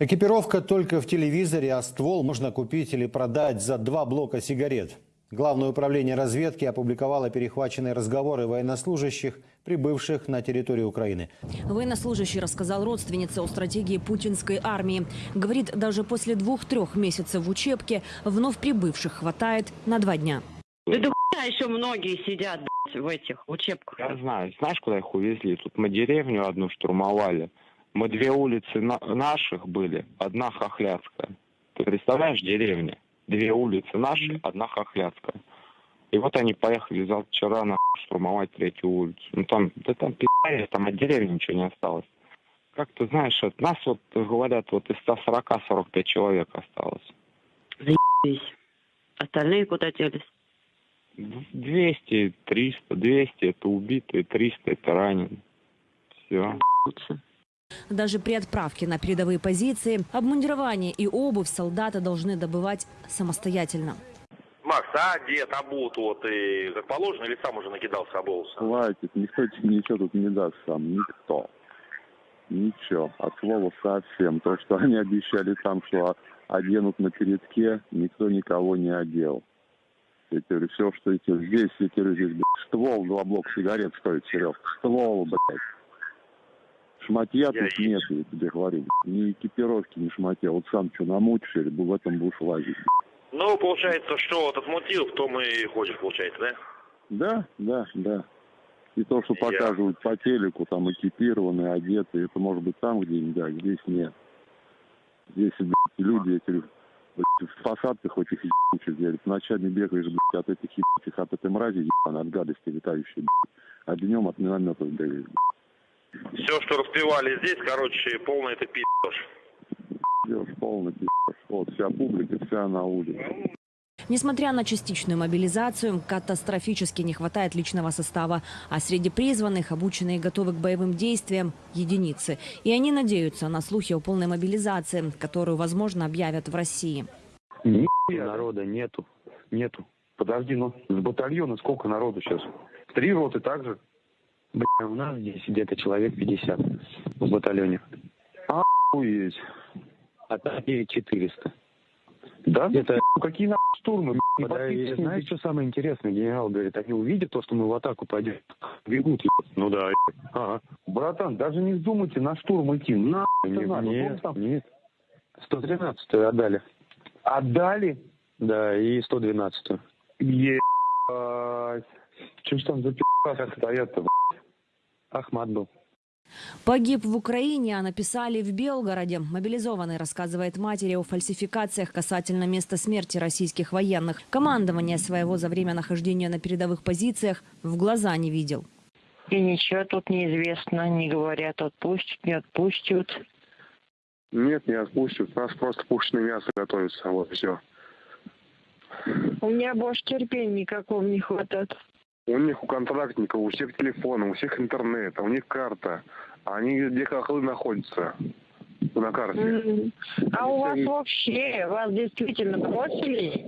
Экипировка только в телевизоре, а ствол можно купить или продать за два блока сигарет. Главное управление разведки опубликовало перехваченные разговоры военнослужащих, прибывших на территорию Украины. Военнослужащий рассказал родственнице о стратегии путинской армии. Говорит, даже после двух-трех месяцев в учебке вновь прибывших хватает на два дня. Да до хуя еще многие сидят в этих учебках. Я знаю. Знаешь, куда их увезли? Тут мы деревню одну штурмовали. Мы две улицы на- наших были, одна хохляцкая. Ты представляешь, деревня? Две улицы наши, одна хохляцкая. И вот они поехали за вчера на штурмовать третью улицу. Ну там, да там пи***, там от деревни ничего не осталось. Как ты знаешь, от нас вот говорят, вот из 140 45 человек осталось. Заебись. Остальные куда делись? 200, 300, 200 это убитые, 300 это раненые. Все. Даже при отправке на передовые позиции обмундирование и обувь солдаты должны добывать самостоятельно. Макс, а одет, обут, вот, и как положено, или сам уже накидался, обулся? Хватит, никто тебе ничего тут не даст сам, никто. Ничего, от слова совсем. То, что они обещали там, что оденут на передке, никто никого не одел. Я говорю, все, что эти здесь, я говорю, здесь, блядь, ствол, два блока сигарет стоит, Серег. Ствол, блядь. Шматья Я тут нет, я тебе говорю. Ни экипировки, ни шматья. Вот сам что намутишь, или в этом будешь лазить. Ну, получается, что вот отмутил, в том и ходишь, получается, да? Да, да, да. И то, что Я- показывают по телеку, там экипированные, одетые, это может быть там где-нибудь, да, здесь нет. Здесь, блядь, люди, эти, блядь, в посадках этих ебучих, говорит, ночами бегаешь, блядь, от этих ебучих, от этой мрази, ебаной, от гадости летающей, блядь, а днем от минометов бегаешь, блядь. Все, что распевали здесь, короче, полный это пи***ш. Делаешь полный пиздец. Вот, вся публика, вся на улице. Несмотря на частичную мобилизацию, катастрофически не хватает личного состава, а среди призванных, обученные и готовы к боевым действиям, единицы. И они надеются на слухи о полной мобилизации, которую, возможно, объявят в России. Нихуя народа нету. Нету. Подожди, ну с батальона сколько народу сейчас? Три роты также? Бля, у нас здесь где-то человек 50 в батальоне. Охуеть. А так 400. Да? Это ну, какие нахуй штурмы? Да, и подписывайте. знаешь, что самое интересное? Генерал говорит, они увидят то, что мы в атаку пойдем, бегут. Ну да. Ага. Братан, даже не вздумайте на штурм идти. На надо. нет, там. нет. 113 отдали. Отдали? Да, и 112 Ебать. Что ж там за пи***цы стоят-то? Ахмат был. Погиб в Украине, а написали в Белгороде. Мобилизованный рассказывает матери о фальсификациях касательно места смерти российских военных. Командование своего за время нахождения на передовых позициях в глаза не видел. И ничего тут неизвестно, не говорят, отпустят, не отпустят. Нет, не отпустят. У нас просто пушечное мясо готовится, вот все. У меня больше терпения никакого не хватает. У них, у контрактников, у всех телефоны, у всех интернет, у них карта. А они где хохлы находятся на карте. М. А у вас вообще, вас действительно бросили?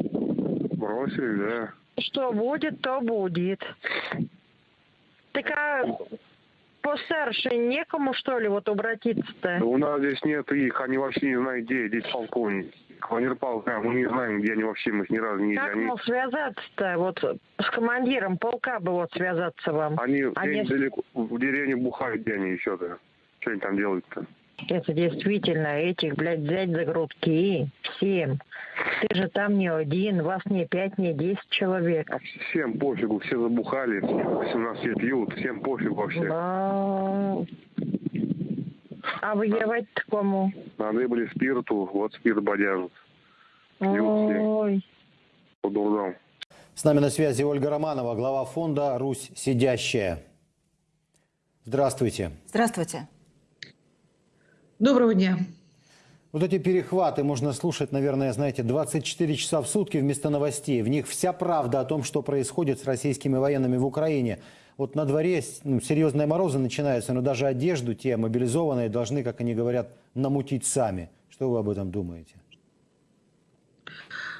Бросили, да. Что будет, то будет. Так а постарше некому, что ли, вот обратиться-то? Да у нас здесь нет их, они вообще не знают, где здесь полковник. Командир полка, мы не знаем, где они вообще, мы их ни разу не. Как, Они, мол, связаться-то? Вот с командиром полка бы вот связаться вам. они Они- где-нибудь далеко, в деревне бухают, где они еще-то. Что они там делают-то? Это действительно этих, блядь, взять за грудки всем. Ты же там не один, вас не пять, не десять человек. А всем пофигу, все забухали, 18 лет пьют, всем пофигу вообще. А а воевать-то кому? Надыбали спирту, вот спирт все. Ой. по. С нами на связи Ольга Романова, глава фонда «Русь сидящая». Здравствуйте. Здравствуйте. Доброго дня. Вот эти перехваты можно слушать, наверное, знаете, 24 часа в сутки вместо новостей. В них вся правда о том, что происходит с российскими военными в Украине. Вот на дворе ну, серьезные морозы начинаются, но даже одежду те мобилизованные должны, как они говорят, намутить сами. Что вы об этом думаете?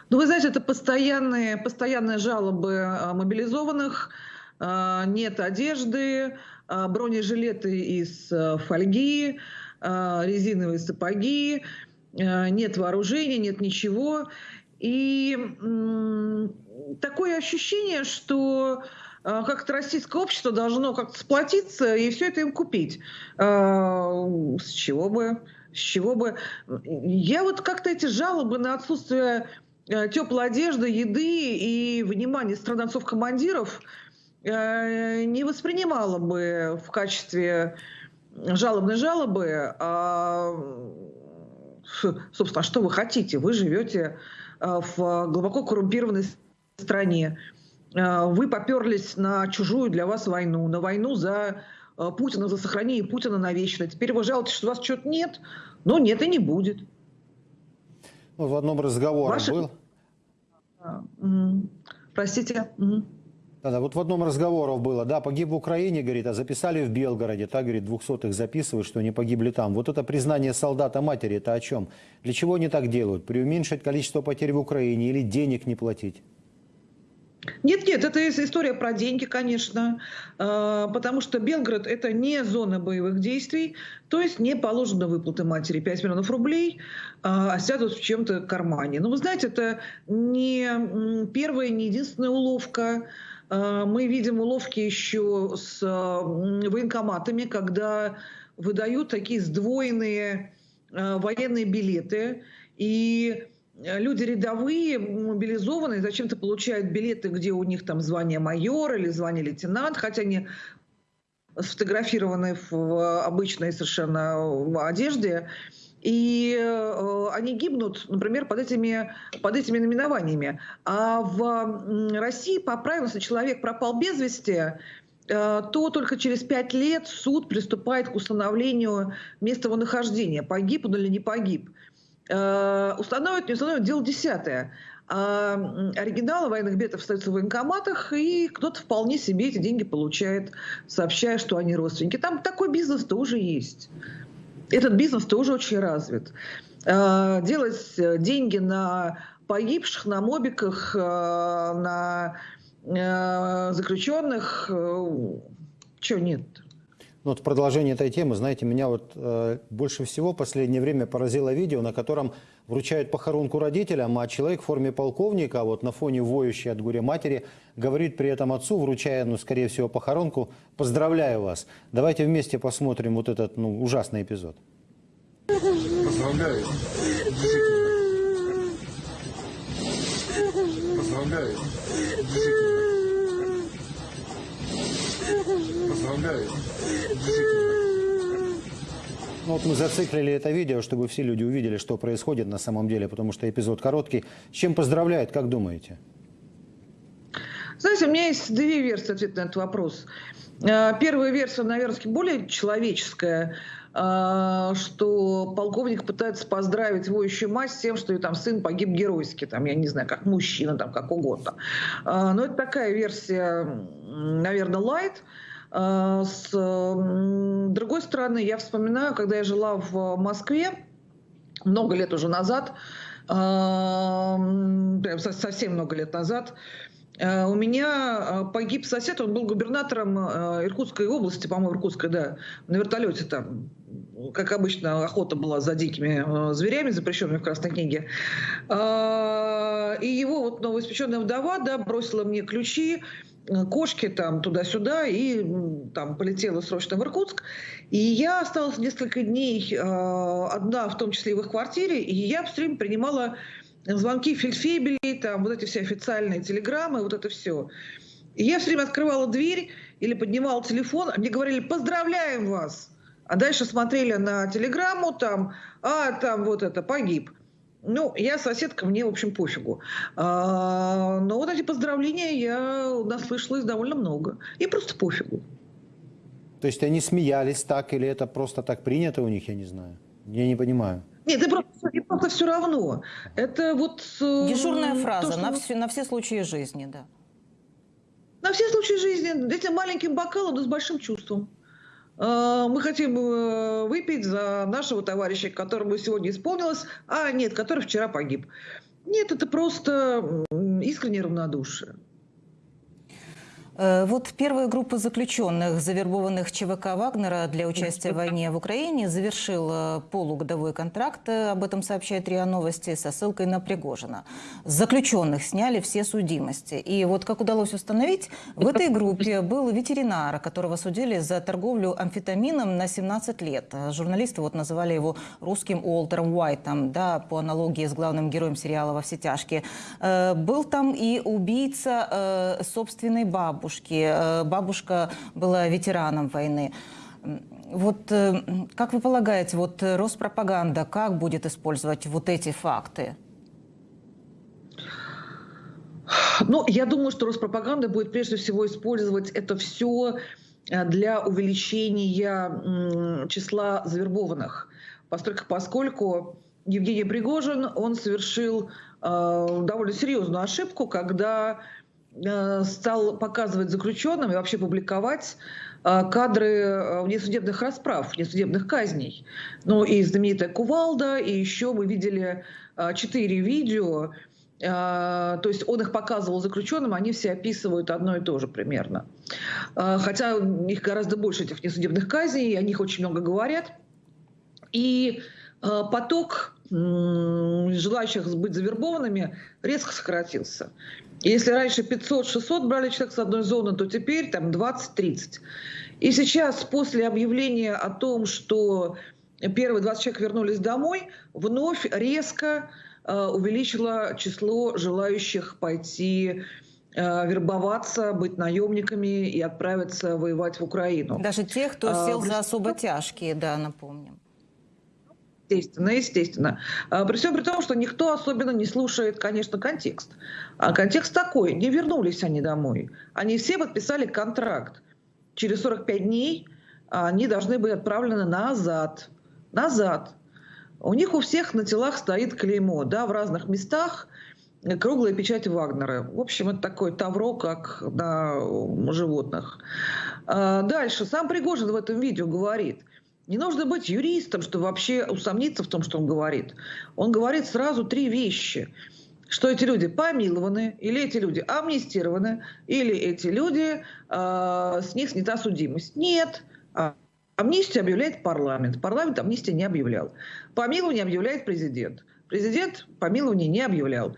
Ну, вы знаете, это постоянные, постоянные жалобы а, мобилизованных. А, Нет одежды, а, бронежилеты из фольги, резиновые сапоги. нет вооружения, нет ничего. И такое ощущение, что как-то российское общество должно как-то сплотиться и все это им купить. С чего бы? С чего бы? Я вот как-то эти жалобы на отсутствие теплой одежды, еды и внимания стран-отцов-командиров не воспринимала бы в качестве жалобной жалобы, а, собственно, что вы хотите? Вы живете в глубоко коррумпированной стране. А, вы поперлись на чужую для вас войну, на войну за Путина, за сохранение Путина навечно. Теперь вы жалуетесь, что у вас что-то нет, но нет и не будет. Ну, в одном разговоре Ваши... был. Простите. Да, да, вот в одном разговоре было, да, погиб в Украине, говорит, а записали в Белгороде, так, говорит, двухсотых записывают, что они погибли там. Вот это признание солдата матери, это о чем? Для чего они так делают? Преуменьшить количество потерь в Украине или денег не платить? Нет, нет, это история про деньги, конечно, а, потому что Белгород – это не зона боевых действий, то есть не положено выплаты матери 5 миллионов рублей, а сядут в чем-то кармане. Но вы знаете, это не первая, не единственная уловка, а, мы видим уловки еще с военкоматами, когда выдают такие сдвоенные военные билеты, и люди рядовые, мобилизованные, зачем-то получают билеты, где у них там звание майор или звание лейтенант, хотя они сфотографированы в обычной совершенно одежде и э, они гибнут, например, под этими, под этими наименованиями. А в России по правилам, если человек пропал без вести, э, то только через пять лет суд приступает к установлению места его нахождения, погиб он или не погиб. Э, установит, не установит, дело десятое. А оригиналы военных билетов остаются в военкоматах, и кто-то вполне себе эти деньги получает, сообщая, что они родственники. Там такой бизнес тоже есть этот бизнес тоже очень развит. Э, делать э, деньги на погибших, на мобиках, на заключенных, чего нет? Ну, вот в продолжение этой темы, знаете, меня вот э, больше всего в последнее время поразило видео, на котором вручают похоронку родителям, а человек в форме полковника, вот на фоне воющей от горя матери, говорит при этом отцу, вручая, ну, скорее всего, похоронку, «Поздравляю вас». Давайте вместе посмотрим вот этот, ну, ужасный эпизод. Поздравляю. Поздравляю. Поздравляю. Ну, вот мы зациклили это видео, чтобы все люди увидели, что происходит на самом деле, потому что эпизод короткий. С чем поздравляют, как думаете? Знаете, у меня есть две версии ответа на этот вопрос. Э, первая версия, наверное, более человеческая, что полковник пытается поздравить воющую мать с тем, что ее там сын погиб геройски, там, я не знаю, как мужчина, там, как угодно. Э, но это такая версия, наверное, лайт. С другой стороны, я вспоминаю, когда я жила в Москве, много лет уже назад, совсем много лет назад, у меня погиб сосед, он был губернатором Иркутской области, по-моему, Иркутской, да, на вертолете там. Как обычно, охота была за дикими зверями, запрещенными в Красной книге. И его вот новоиспеченная вдова, да, бросила мне ключи, кошки там туда-сюда и там полетела срочно в Иркутск. И я осталась несколько дней одна, в том числе и в их квартире, и я все время принимала звонки фельдфебелей, там вот эти все официальные телеграммы, вот это все. И я все время открывала дверь или поднимала телефон, а мне говорили «поздравляем вас», а дальше смотрели на телеграмму, там, а, там вот это, погиб. Ну, я соседка, мне, в общем, пофигу. А, но вот эти поздравления я наслышалась довольно много. И просто пофигу. То есть они смеялись так, или это просто так принято у них, я не знаю? Я не понимаю. Нет, это просто, это просто все равно. Это вот... Э, Дежурная фраза то, что... на, все, на все случаи жизни, да. На все случаи жизни. Этим маленьким бокалом, но с большим чувством. Э, мы хотим э, выпить за нашего товарища, которому сегодня исполнилось, а нет, который вчера погиб. Нет, это просто искреннее равнодушие. Э, вот первая группа заключенных, завербованных ЧВК Вагнера для участия в войне в Украине, завершила полугодовой контракт, э, об этом сообщает РИА Новости, со ссылкой на Пригожина. Заключенных сняли все судимости. И вот, как удалось установить, в этой группе был ветеринар, которого судили за торговлю амфетамином на 17 лет. Журналисты вот называли его русским Уолтером Уайтом, да, по аналогии с главным героем сериала «Во все тяжкие». Э, был там и убийца собственной бабушки, бабушки. Э, бабушка была ветераном войны. Вот э, как вы полагаете, вот Роспропаганда как будет использовать вот эти факты? Ну, я думаю, что Роспропаганда будет прежде всего использовать это все э, для увеличения числа завербованных, поскольку, поскольку Евгений Пригожин, он совершил довольно серьезную ошибку, когда Э, стал показывать заключенным и вообще публиковать э, кадры э, внесудебных расправ, внесудебных казней. Ну и знаменитая Кувалда, и еще мы видели четыре видео, то есть он их показывал заключенным, они все описывают одно и то же примерно. Хотя их гораздо больше, этих несудебных казней, о них очень много говорят. И поток желающих быть завербованными резко сократился. Если раньше 500-600 брали человек с одной зоны, то теперь там 20-30. И сейчас, после объявления о том, что первые 20 человек вернулись домой, вновь резко э, увеличило число желающих пойти э, вербоваться, быть наемниками и отправиться воевать в Украину. Даже тех, кто а, сел а, за особо тяжкие, да, напомним. Естественно, естественно. А, при всем при том, что никто особенно не слушает, конечно, контекст. А контекст такой, не вернулись они домой. Они все подписали контракт. Через 45 дней они должны быть отправлены назад. Назад. У них у всех на телах стоит клеймо, да, в разных местах круглая печать Вагнера. В общем, это такое тавро, как на животных. А, дальше. Сам Пригожин в этом видео говорит, не нужно быть юристом, чтобы вообще усомниться в том, что он говорит. Он говорит сразу три вещи. Что эти люди помилованы, или эти люди амнистированы, или эти люди, э, с них снята судимость. Нет. А, амнистию объявляет парламент. Парламент амнистии не объявлял. Помилование объявляет президент. Президент помилование не объявлял.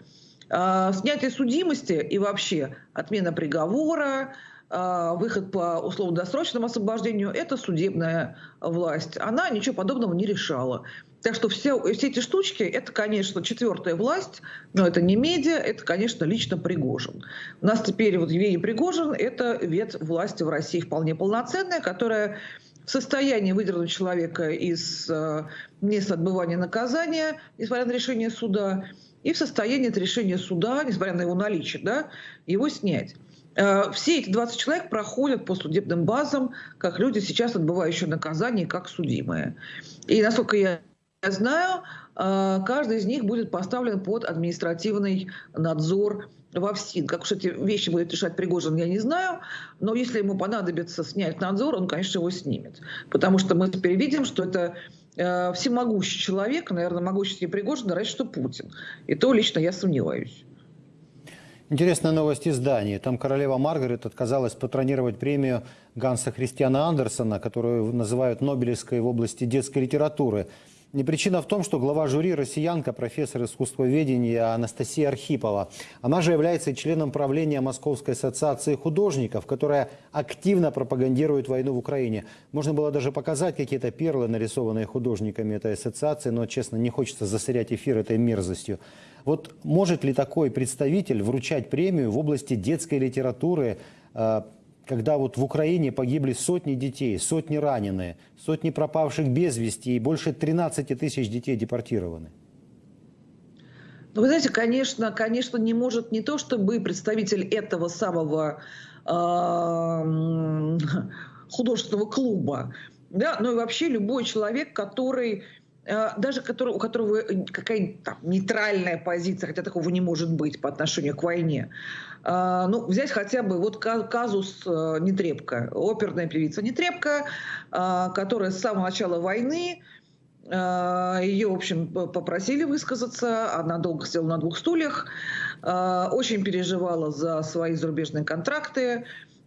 Э, снятие судимости и вообще отмена приговора, а, выход по условно-досрочному освобождению – это судебная власть. Она ничего подобного не решала. Так что все, все эти штучки – это, конечно, четвертая власть, но это не медиа, это, конечно, лично Пригожин. У нас теперь вот Евгений Пригожин – это ветвь власти в России вполне полноценная, которая в состоянии выдернуть человека из э, места отбывания наказания, несмотря на решение суда, и в состоянии от решения суда, несмотря на его наличие, да, его снять. Э, все эти 20 человек проходят по судебным базам, как люди сейчас отбывающие наказание, как судимые. И насколько я знаю, э, каждый из них будет поставлен под административный надзор во ФСИН. Как уж эти вещи будет решать Пригожин, я не знаю. Но если ему понадобится снять надзор, он, конечно, его снимет. Потому что мы теперь видим, что это э, всемогущий человек, наверное, могущественнее Пригожина, раньше, что Путин. И то лично я сомневаюсь. Интересная новость из Дании. Там королева Маргарет отказалась патронировать премию Ганса Христиана Андерсона, которую называют Нобелевской в области детской литературы. Не причина в том, что глава жюри – россиянка, профессор искусствоведения Анастасия Архипова. Она же является членом правления Московской ассоциации художников, которая активно пропагандирует войну в Украине. Можно было даже показать какие-то перлы, нарисованные художниками этой ассоциации, но, честно, не хочется засорять эфир этой мерзостью. Вот может ли такой представитель вручать премию в области детской литературы, э, когда вот в Украине погибли сотни детей, сотни раненые, сотни пропавших без вести и больше 13 тысяч детей депортированы? Ну, вы знаете, конечно, конечно, не может не то, чтобы представитель этого самого э, художественного клуба, да, но и вообще любой человек, который Э, даже который, у которого какая-то нейтральная позиция, хотя такого не может быть по отношению к войне. Э, ну, взять хотя бы вот казус Нетребко, оперная певица Нетребко, которая с самого начала войны ее, в общем, попросили высказаться. Она долго сидела на двух стульях. Очень переживала за свои зарубежные контракты.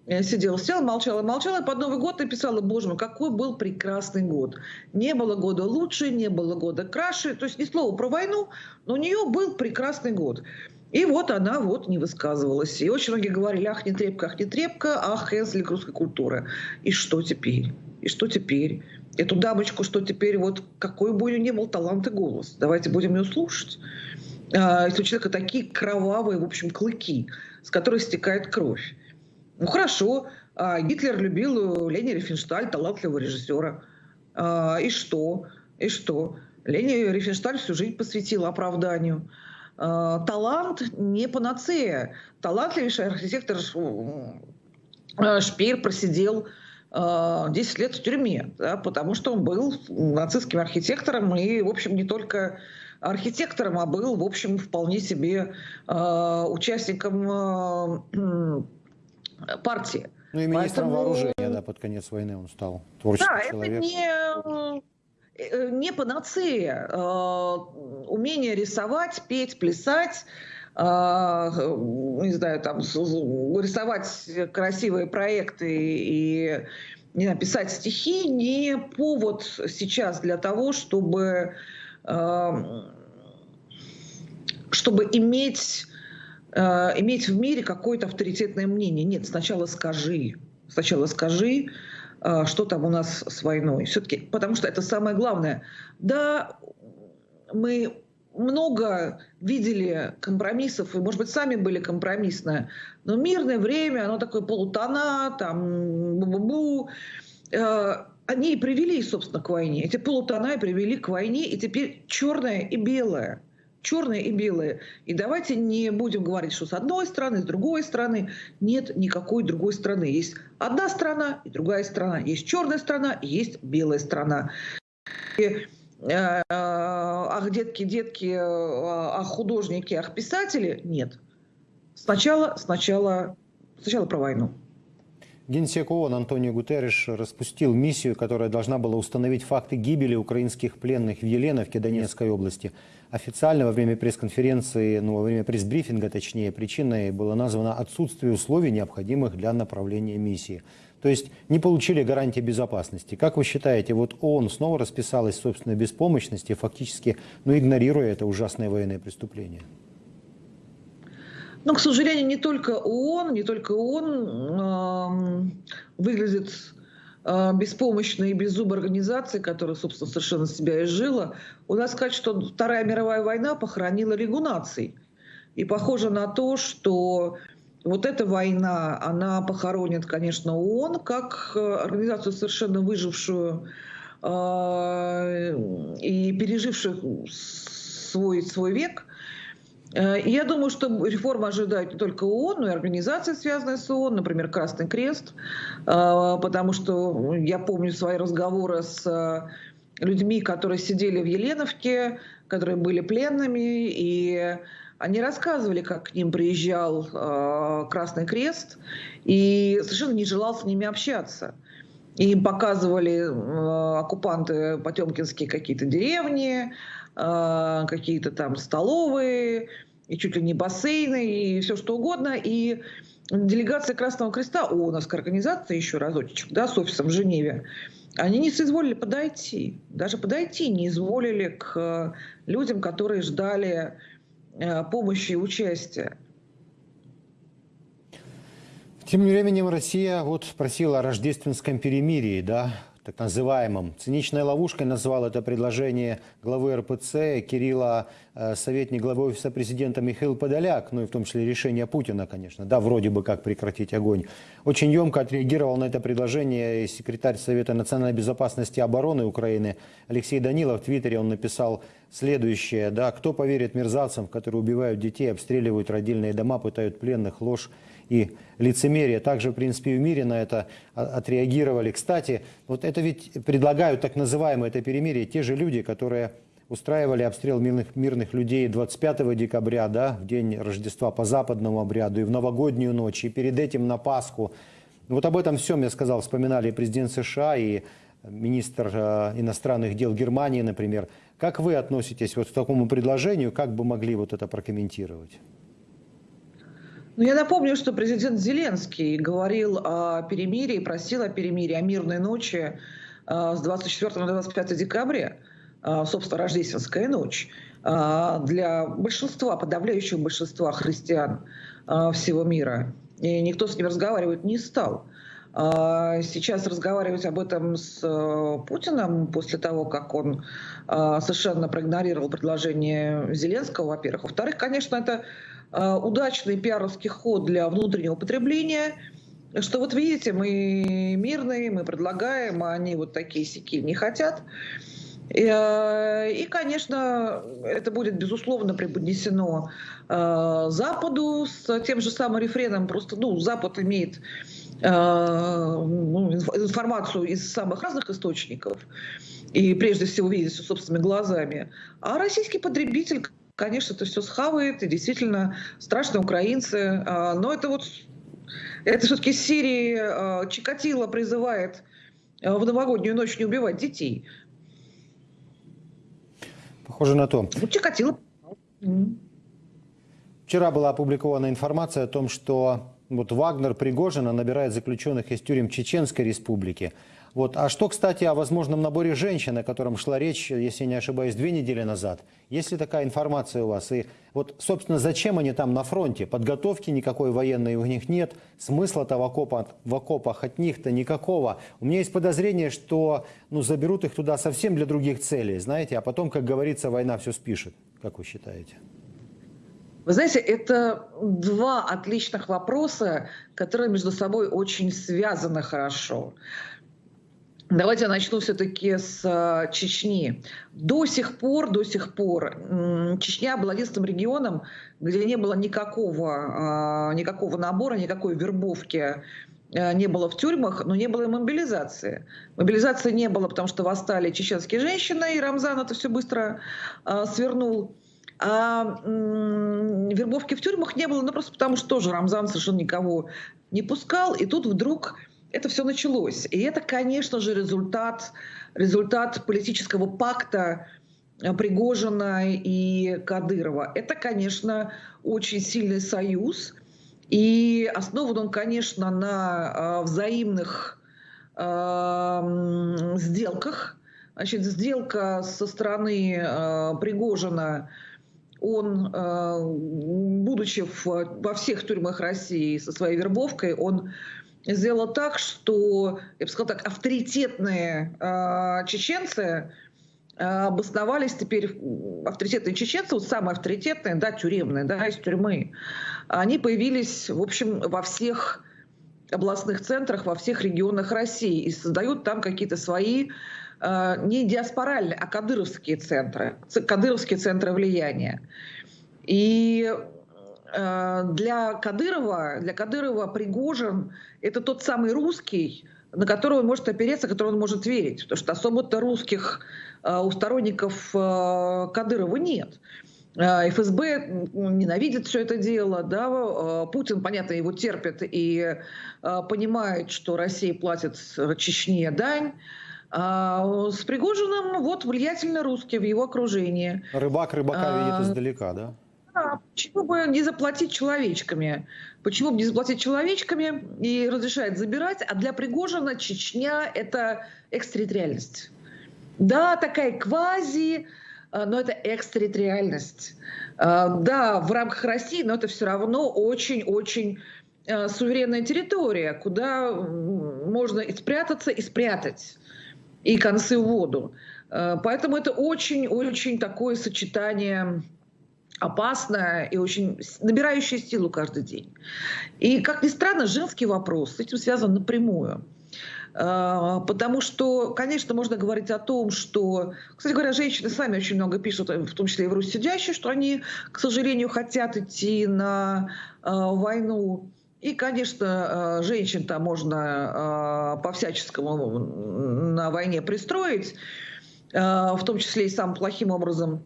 Я сидела, сидела, молчала, молчала, под Новый год написала, боже мой, какой был прекрасный год. Не было года лучше, не было года краше. То есть ни слова про войну, но у нее был прекрасный год. И вот она вот не высказывалась. И очень многие говорили, ах, не трепка, ах, не трепка, ах, Хенслик русской культуры. И что теперь? И что теперь? Эту дамочку, что теперь, вот какой бы у нее ни был талант и голос. Давайте будем ее слушать. А, если у человека такие кровавые, в общем, клыки, с которых стекает кровь. Ну хорошо, а, Гитлер любил Лени Рифеншталь, талантливого режиссера. А, и что? И что? Лени Рифеншталь всю жизнь посвятила оправданию. А, талант не панацея. Талантливейший архитектор Шпеер просидел 10 лет в тюрьме, да, потому что он был нацистским архитектором и, в общем, не только архитектором, а был, в общем, вполне себе э, участником э, партии. Ну и министром Поэтому... вооружения, да, под конец войны он стал творческим да, человеком. это не, э, не панацея. Э, умение рисовать, петь, плясать, э, не знаю, там, рисовать красивые проекты и не знаю, писать стихи не повод сейчас для того, чтобы, чтобы иметь Э, иметь в мире какое-то авторитетное мнение. Нет, сначала скажи, сначала скажи, э, что там у нас с войной. Все-таки, потому что это самое главное. Да, мы много видели компромиссов, и, может быть, сами были компромиссные, но мирное время, оно такое полутона, там, бу-бу-бу, э, они и привели, собственно, к войне. Эти полутона и привели к войне, и теперь черное и белое – черное и белое. И давайте не будем говорить, что с одной стороны, с другой стороны. Нет никакой другой страны. Есть одна страна и другая страна. Есть черная страна и есть белая страна. И, э, ах, детки, детки, э, ах, художники, ах, писатели. Нет. Сначала, сначала, сначала про войну. Генсек ООН Антонио Гутерриш распустил миссию, которая должна была установить факты гибели украинских пленных в Еленовке Донецкой области. Официально во время пресс-конференции, ну, во время пресс-брифинга, точнее, причиной было названо отсутствие условий, необходимых для направления миссии. То есть не получили гарантии безопасности. Как вы считаете, вот ООН снова расписалась в собственной беспомощности, фактически ну, игнорируя это ужасное военное преступление? Но, к сожалению, не только ООН, не только ООН э, выглядит э, беспомощной и беззубой организацией, которая, собственно, совершенно себя изжила. У нас сказать, что Вторая мировая война похоронила Лигу наций. И похоже на то, что вот эта война, она похоронит, конечно, ООН как э, организацию совершенно выжившую э, и пережившую свой, свой век – Э, я думаю, что реформа ожидает не только ООН, но и организации, связанные с ООН, например, Красный Крест, э, потому что я помню свои разговоры с э, людьми, которые сидели в Еленовке, которые были пленными, и они рассказывали, как к ним приезжал Красный Крест, и совершенно не желал с ними общаться. И им показывали оккупанты потемкинские какие-то деревни, какие-то там столовые, и чуть ли не бассейны, и все что угодно. И делегация Красного Креста, у нас организация еще разочек, да, с офисом в Женеве, они не соизволили подойти, даже подойти не изволили к людям, которые ждали э, помощи и участия. Тем временем Россия вот просила о рождественском перемирии, да, так называемом. Циничной ловушкой назвал это предложение главы РПЦ Кирилла, э, советник главы офиса президента Михаил Подоляк, ну и в том числе решение Путина, конечно, да, вроде бы как прекратить огонь. Очень емко отреагировал на это предложение секретарь Совета национальной безопасности и обороны Украины Алексей Данилов. В Твиттере он написал следующее, да, кто поверит мерзавцам, которые убивают детей, обстреливают родильные дома, пытают пленных, ложь и лицемерие. Также, в принципе, и в мире на это отреагировали. Кстати, вот это ведь предлагают так называемое это перемирие те же люди, которые устраивали обстрел мирных, мирных людей 25 декабря, да, в день Рождества по западному обряду, и в новогоднюю ночь, и перед этим на Пасху. Вот об этом всем, я сказал, вспоминали и президент США, и министр э, иностранных дел Германии, например. Как вы относитесь вот к такому предложению, как бы могли вот это прокомментировать? Ну, я напомню, что президент Зеленский говорил о перемирии, просил о перемирии, о мирной ночи с 24 на 25 декабря, собственно, рождественская ночь, для большинства, подавляющего большинства христиан всего мира. И никто с ним разговаривать не стал. Сейчас разговаривать об этом с э, Путиным после того, как он совершенно проигнорировал предложение Зеленского, во-первых. Во-вторых, конечно, это удачный пиаровский ход для внутреннего потребления, что вот видите, мы мирные, мы предлагаем, а они вот такие сики не хотят. И, и, конечно, это будет, безусловно, преподнесено э, Западу с тем же самым рефреном. Просто, ну, Запад имеет ну, информацию из самых разных источников и прежде всего видит все собственными глазами. А российский потребитель, конечно, это все схавает, и действительно страшные украинцы. Но это вот, это все-таки из Сирии Чикатило призывает в новогоднюю ночь не убивать детей. Похоже на то. Ну, Чикатило. Вчера была опубликована информация о том, что вот Вагнер Пригожина набирает заключенных из тюрем Чеченской республики. Вот. А что, кстати, о возможном наборе женщин, о котором шла речь, если не ошибаюсь, две недели назад? Есть ли такая информация у вас? И вот, собственно, зачем они там на фронте? Подготовки никакой военной у них нет, смысла-то в, окопах, в окопах от них-то никакого. У меня есть подозрение, что ну, заберут их туда совсем для других целей, знаете, а потом, как говорится, война все спишет. Как вы считаете? Вы знаете, это два отличных вопроса, которые между собой очень связаны хорошо. Давайте я начну все-таки с э, Чечни. До сих пор, до сих пор Чечня была единственным регионом, где не было никакого, э, никакого набора, никакой вербовки э, не было в тюрьмах, но не было и мобилизации. Мобилизации не было, потому что восстали чеченские женщины, и Рамзан это все быстро свернул. А вербовки в тюрьмах не было, ну просто потому что тоже Рамзан совершенно никого не пускал, и тут вдруг это все началось. И это, конечно же, результат, результат политического пакта э, Пригожина и Кадырова. Это, конечно, очень сильный союз. И основан он, конечно, на э, взаимных э, сделках. Значит, сделка со стороны э, Пригожина, он, э, будучи в, во всех тюрьмах России со своей вербовкой, он сделала так, что, я бы сказала так, авторитетные э, чеченцы э, обосновались теперь, авторитетные чеченцы, вот самые авторитетные, да, тюремные, да, из тюрьмы, они появились, в общем, во всех областных центрах, во всех регионах России и создают там какие-то свои э, не диаспоральные, а кадыровские центры, кадыровские центры влияния. И для Кадырова, для Кадырова Пригожин – это тот самый русский, на которого он может опереться, которого он может верить. Потому что особо-то русских э, у сторонников э, Кадырова нет. ФСБ ненавидит все это дело, да, Путин, понятно, его терпит и понимает, что Россия платит Чечне дань, а с Пригожиным вот влиятельно русские в его окружении. Рыбак рыбака а, видит издалека, да? Да, почему бы не заплатить человечками? Почему бы не заплатить человечками и разрешает забирать? А для Пригожина Чечня – это экстерриториальность. Да, такая квази, а, но это экстерриториальность. А, да, в рамках России, но это все равно очень-очень а, суверенная территория, куда можно и спрятаться, и спрятать, и концы в воду. Поэтому это очень-очень такое сочетание опасная и очень набирающая силу каждый день. И, как ни странно, женский вопрос с этим связан напрямую. А, потому что, конечно, можно говорить о том, что, кстати говоря, женщины сами очень много пишут, в том числе и в Руси сидящие, что они, к сожалению, хотят идти на э, войну. И, конечно, женщин там можно по-всяческому на войне пристроить, в том числе и самым плохим образом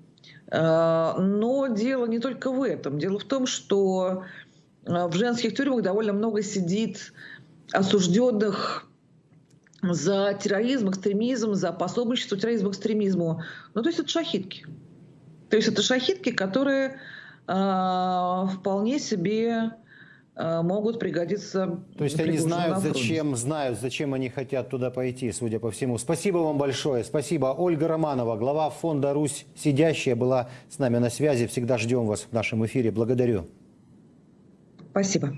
но дело не только в этом. Дело в том, что э, в женских тюрьмах довольно много сидит осужденных за терроризм, экстремизм, за пособничество терроризму, экстремизму. Ну, то есть это шахитки. То есть это шахитки, которые э, вполне себе э, могут пригодиться. То есть они знают, зачем, знают, зачем они хотят туда пойти, судя по всему. Спасибо вам большое. Спасибо. Ольга Романова, глава фонда «Русь сидящая», была с нами на связи. Всегда ждем вас в нашем эфире. Благодарю. Спасибо.